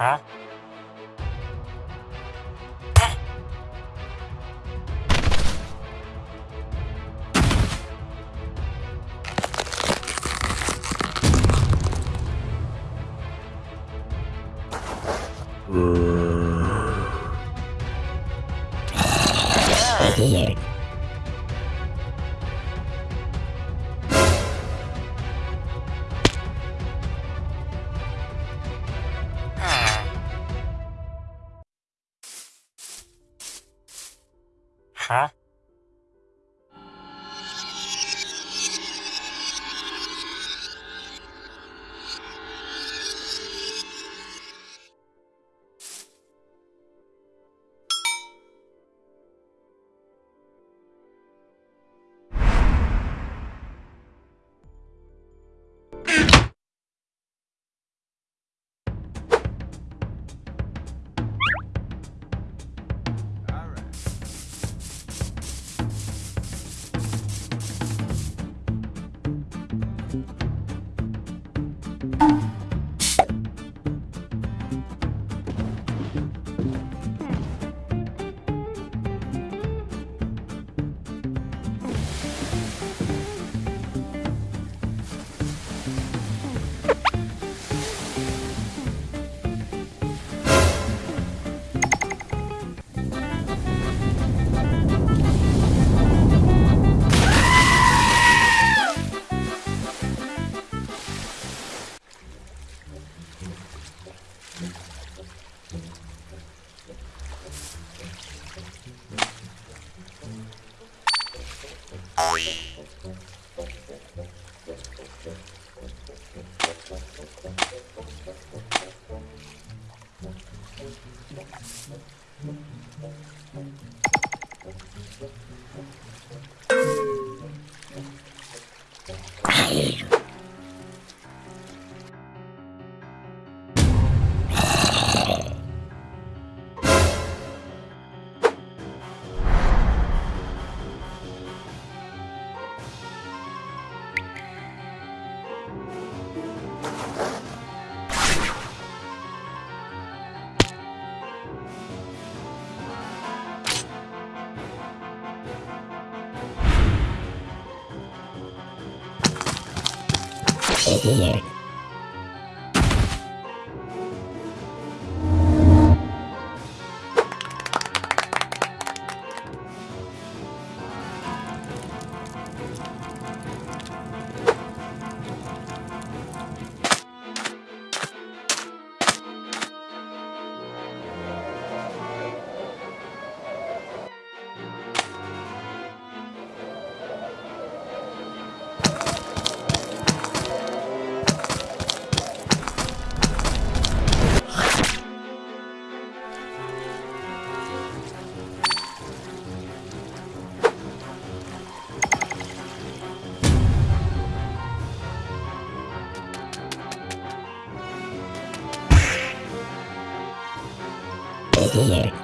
คะเออ Huh? Here. Huh? Here. here.